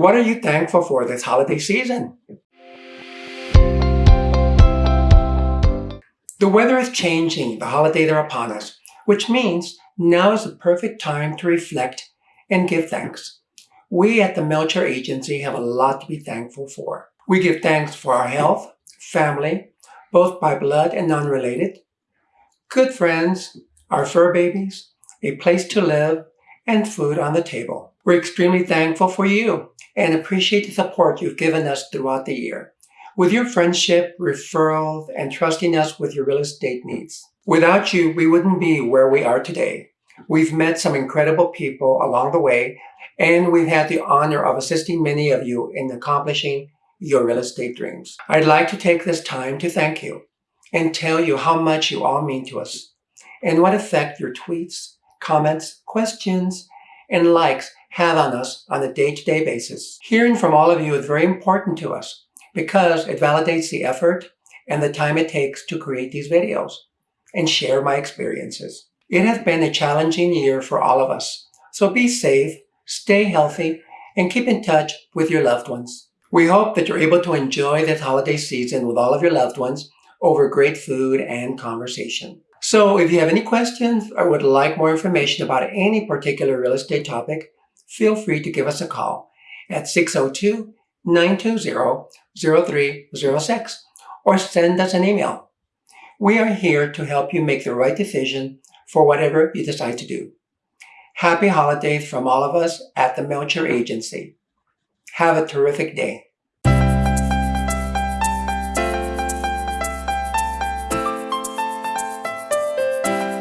What are you thankful for this holiday season? The weather is changing, the holidays are upon us, which means now is the perfect time to reflect and give thanks. We at the Melcher Agency have a lot to be thankful for. We give thanks for our health, family, both by blood and non-related, good friends, our fur babies, a place to live, and food on the table. We're extremely thankful for you and appreciate the support you've given us throughout the year. With your friendship, referrals, and trusting us with your real estate needs. Without you, we wouldn't be where we are today. We've met some incredible people along the way, and we've had the honor of assisting many of you in accomplishing your real estate dreams. I'd like to take this time to thank you and tell you how much you all mean to us and what effect your tweets, comments, questions, and likes have on us on a day-to-day basis. Hearing from all of you is very important to us because it validates the effort and the time it takes to create these videos and share my experiences. It has been a challenging year for all of us, so be safe, stay healthy, and keep in touch with your loved ones. We hope that you're able to enjoy this holiday season with all of your loved ones over great food and conversation. So if you have any questions or would like more information about any particular real estate topic, feel free to give us a call at 602-920-0306 or send us an email. We are here to help you make the right decision for whatever you decide to do. Happy holidays from all of us at the Melcher Agency. Have a terrific day.